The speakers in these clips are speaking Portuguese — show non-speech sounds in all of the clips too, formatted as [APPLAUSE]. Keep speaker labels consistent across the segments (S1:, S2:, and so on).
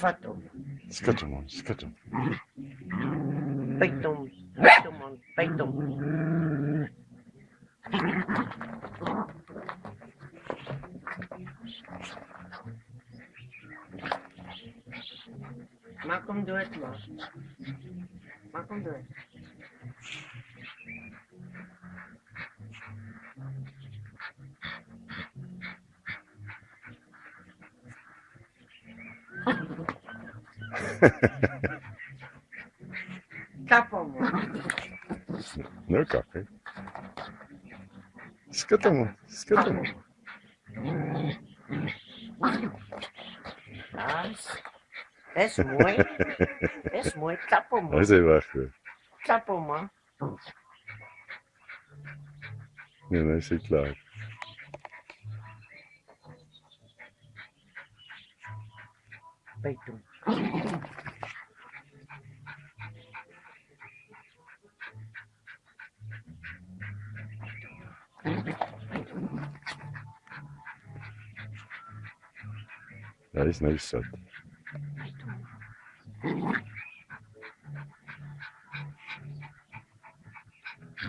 S1: Fato.
S2: Skatumon, skatum.
S1: Peitum. Peitumon. Peitum. Malcolm do it, man. Malcolm do it. Tapon, man.
S2: No café. Skatumon, skatumon.
S1: Nice. Es muy, es muy man.
S2: Mas é baixo.
S1: Tapo, man.
S2: Não, isso é claro. Nice, nice shot.
S1: Peitum.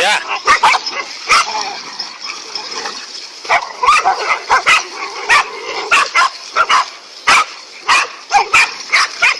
S1: Ya. [LAUGHS]